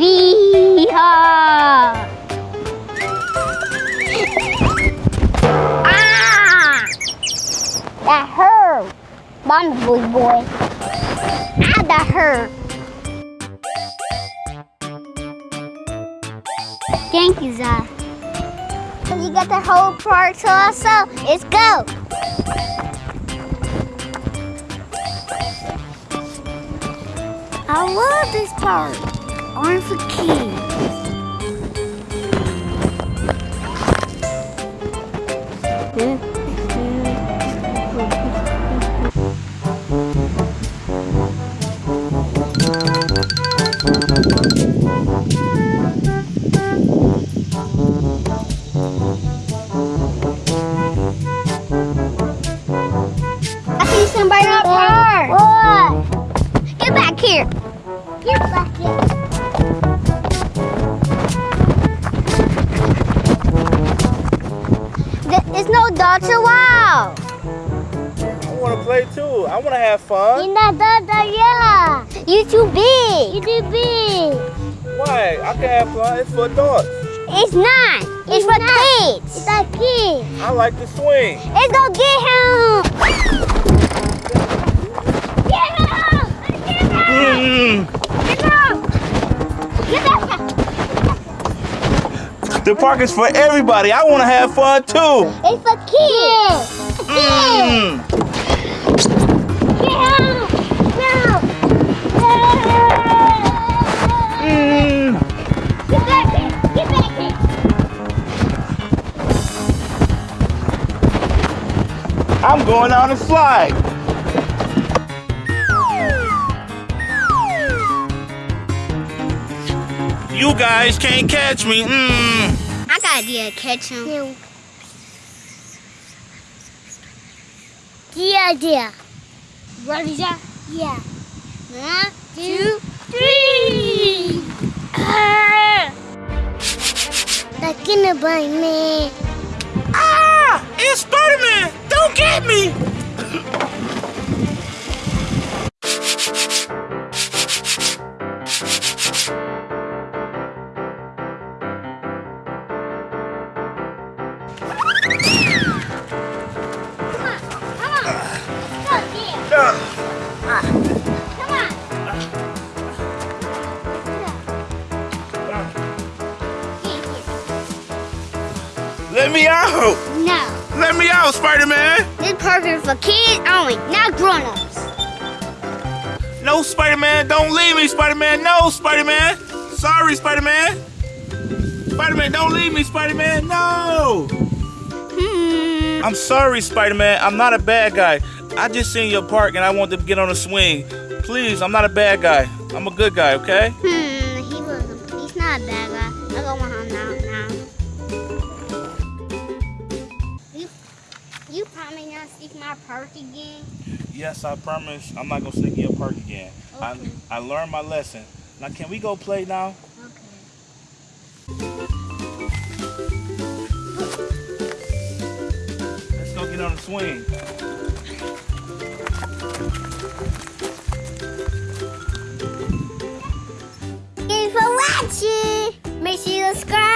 Weehaw! ah! That hurt! Bon boy boy! Ah, that hurt! Thank you, Zah. You got the whole park to yourself. Let's go! I love this park. Only for kids. I see somebody in our. What? Get back here. Get back here. Th- It's no Dr. Wow. I want to play too. I want to have fun. In the Dr. Yeah. You too big. You too big. Why? I can have fun. It's for adults. It's not. It's, for kids. It's a kid. I like to swing. Let's go get him. Get him. Get him. Mm. Get him. Get him. The park is for everybody. I want to have fun too. It's for kids. Mm. Mm. Get back here. Get back here. I'm going on a slide. You guys can't catch me. Mm. Idea catch him. Yeah, idea. Ready, Jack? Yeah. One, two, three. That's gonna bite me. Let me out! No. Let me out, Spider-Man! This park is for kids only, not grown-ups. No, Spider-Man, don't leave me, Spider-Man. No, Spider-Man. Sorry, Spider-Man. Spider-Man, don't leave me, Spider-Man. No. Hmm. I'm sorry, Spider-Man. I'm not a bad guy. I just seen your park and I wanted to get on a swing. Please, I'm not a bad guy. I'm a good guy, okay? Hmm, he was a, he's not a bad guy. I go want him now, now. You promise not to seek my park again? Yes, I promise. I'm not gonna sneak in your park again. I, Okay. I learned my lesson. Now, can we go play now? Okay. Let's go get on the swing. Thanks for watching. Make sure you subscribe.